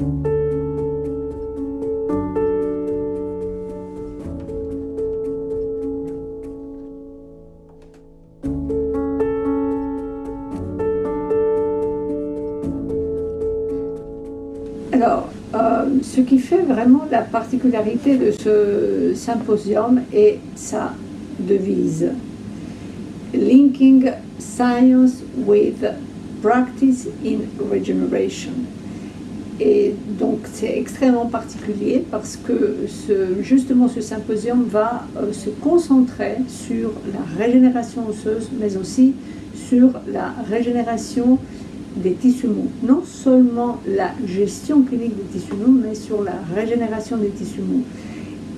Alors, euh, ce qui fait vraiment la particularité de ce symposium est sa devise. Linking science with practice in regeneration. Et donc c'est extrêmement particulier parce que justement ce symposium va euh, se concentrer sur la régénération osseuse, mais aussi sur la régénération des tissus mous. Non seulement la gestion clinique des tissus mous, mais sur la régénération des tissus mous.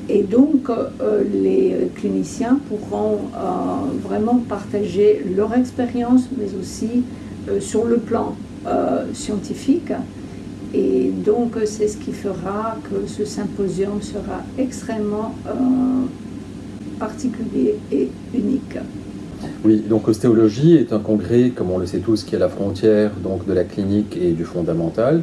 Et donc, euh, les cliniciens pourront euh, vraiment partager leur expérience, mais aussi sur le plan scientifique. Et donc, c'est ce qui fera que ce symposium sera extrêmement particulier et unique. Oui, donc ostéologie est un congrès, comme on le sait tous, qui est à la frontière donc, de la clinique et du fondamental.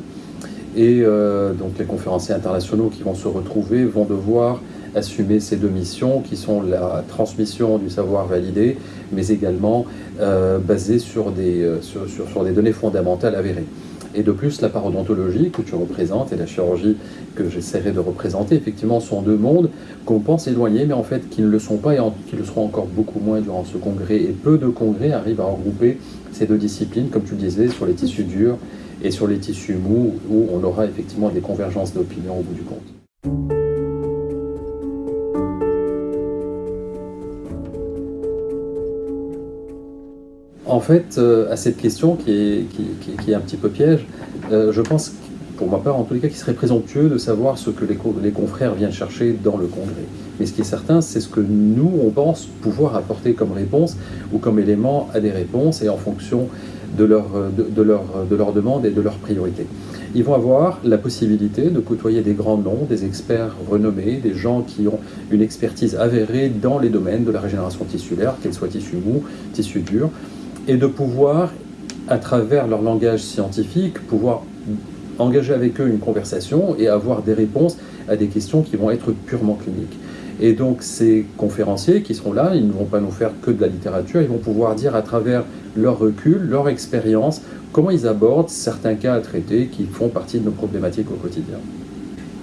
Et euh, donc les conférenciers internationaux qui vont se retrouver vont devoir assumer ces deux missions qui sont la transmission du savoir validé, mais également euh, basée sur des, euh, sur, sur des données fondamentales avérées. Et de plus, la parodontologie que tu représentes et la chirurgie que j'essaierai de représenter, effectivement, sont deux mondes qu'on pense éloignés, mais en fait qui ne le sont pas et qui le seront encore beaucoup moins durant ce congrès. Et peu de congrès arrivent à regrouper ces deux disciplines, comme tu disais, sur les tissus durs et sur les tissus mous, où on aura effectivement des convergences d'opinion au bout du compte. En fait, euh, à cette question qui est, un petit peu piège, euh, je pense, pour ma part en tous les cas, qu'il serait présomptueux de savoir ce que les, confrères viennent chercher dans le congrès. Mais ce qui est certain, c'est ce que nous, on pense pouvoir apporter comme réponse ou comme élément à des réponses et en fonction de leur, de, et de leurs priorités. Ils vont avoir la possibilité de côtoyer des grands noms, des experts renommés, des gens qui ont une expertise avérée dans les domaines de la régénération tissulaire, qu'elle soit tissu mou, tissu dur, et de pouvoir, à travers leur langage scientifique, pouvoir engager avec eux une conversation et avoir des réponses à des questions qui vont être purement cliniques. Et donc ces conférenciers qui seront là, ils ne vont pas nous faire que de la littérature, ils vont pouvoir dire à travers leur recul, leur expérience, comment ils abordent certains cas à traiter qui font partie de nos problématiques au quotidien.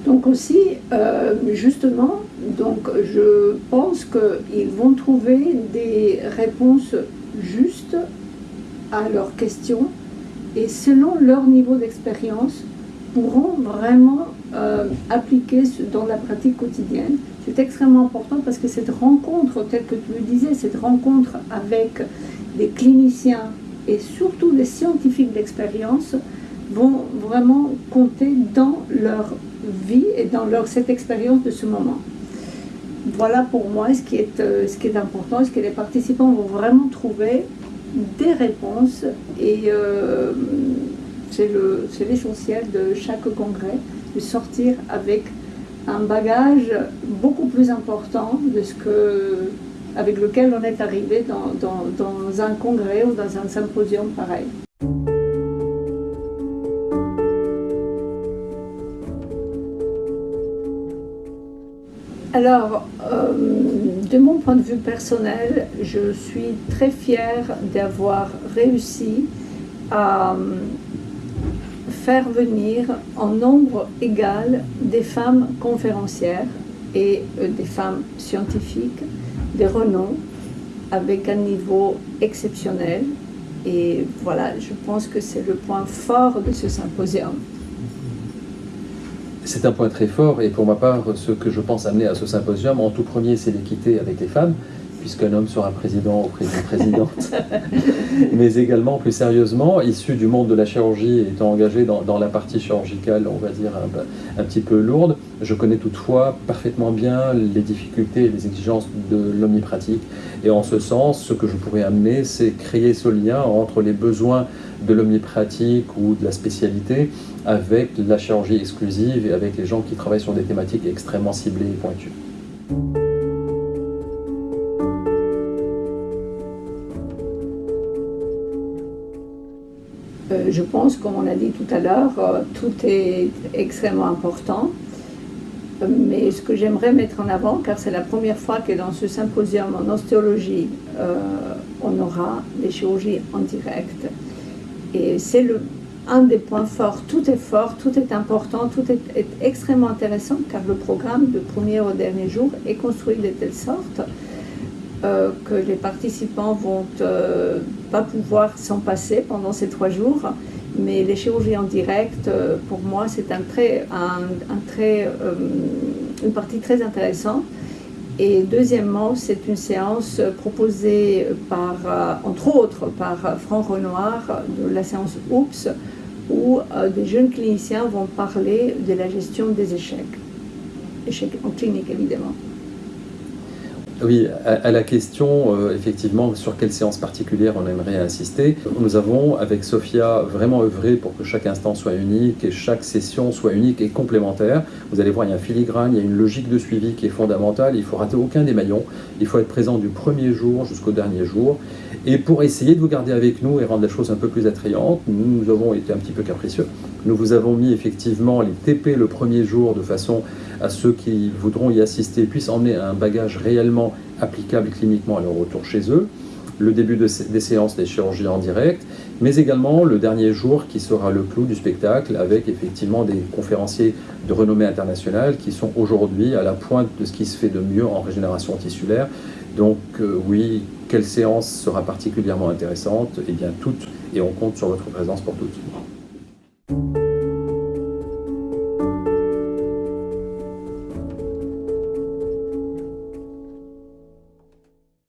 Donc aussi, euh, justement, donc je pense qu'ils vont trouver des réponses juste à leurs questions et selon leur niveau d'expérience pourront vraiment euh, appliquer dans la pratique quotidienne. C'est extrêmement important parce que cette rencontre, telle que tu le disais, cette rencontre avec des cliniciens et surtout des scientifiques d'expérience vont vraiment compter dans leur vie et dans leur, cette expérience de ce moment voilà pour moi ce qui est, euh, ce est important, ce que les participants vont vraiment trouver des réponses et euh, c'est l'essentiel de chaque congrès, de sortir avec un bagage beaucoup plus important de ce avec lequel on est arrivé dans un congrès ou dans un symposium pareil. Alors, euh, de mon point de vue personnel, je suis très fière d'avoir réussi à euh, faire venir en nombre égal des femmes conférencières et euh, des femmes scientifiques, des renoms, avec un niveau exceptionnel. Et voilà, je pense que c'est le point fort de ce symposium. C'est un point très fort et pour ma part, ce que je pense amener à ce symposium, en tout premier, c'est l'équité avec les femmes, puisqu'un homme sera président ou présidente, mais également, plus sérieusement, issu du monde de la chirurgie, étant engagé dans, la partie chirurgicale, on va dire, un, petit peu lourde, je connais toutefois parfaitement bien les difficultés et les exigences de l'omnipratique. Et en ce sens, ce que je pourrais amener, c'est créer ce lien entre les besoins de l'omnipratique ou de la spécialité avec la chirurgie exclusive et avec les gens qui travaillent sur des thématiques extrêmement ciblées et pointues. Euh, je pense, comme on a dit tout à l'heure, euh, tout est extrêmement important. Mais ce que j'aimerais mettre en avant, car c'est la première fois que dans ce symposium en ostéologie, on aura des chirurgies en direct. Et c'est un des points forts. Tout est fort, tout est important, tout est, extrêmement intéressant car le programme de premier au dernier jour est construit de telle sorte euh, que les participants vont euh, pas pouvoir s'en passer pendant ces trois jours. Mais les chirurgies en direct, euh, pour moi, c'est un très, un, très, une partie très intéressante. Et deuxièmement, c'est une séance proposée par, entre autres, par Franck Renoir de la séance OUPS, où des jeunes cliniciens vont parler de la gestion des échecs. Échecs en clinique, évidemment. Oui, à, la question, euh, effectivement, sur quelle séance particulière on aimerait insister, nous avons, avec Sophia, vraiment œuvré pour que chaque instant soit unique et chaque session soit unique et complémentaire. Vous allez voir, il y a un filigrane, il y a une logique de suivi qui est fondamentale, il ne faut rater aucun des maillons, il faut être présent du premier jour jusqu'au dernier jour. Et pour essayer de vous garder avec nous et rendre les choses un peu plus attrayantes, nous, nous avons été un petit peu capricieux. Nous vous avons mis effectivement les TP le premier jour de façon à ceux qui voudront y assister puissent emmener un bagage réellement applicable cliniquement à leur retour chez eux, le début des séances des chirurgies en direct, mais également le dernier jour qui sera le clou du spectacle avec effectivement des conférenciers de renommée internationale qui sont aujourd'hui à la pointe de ce qui se fait de mieux en régénération tissulaire. Donc euh, oui, quelle séance sera particulièrement intéressante? Eh bien toutes, et on compte sur votre présence pour toutes.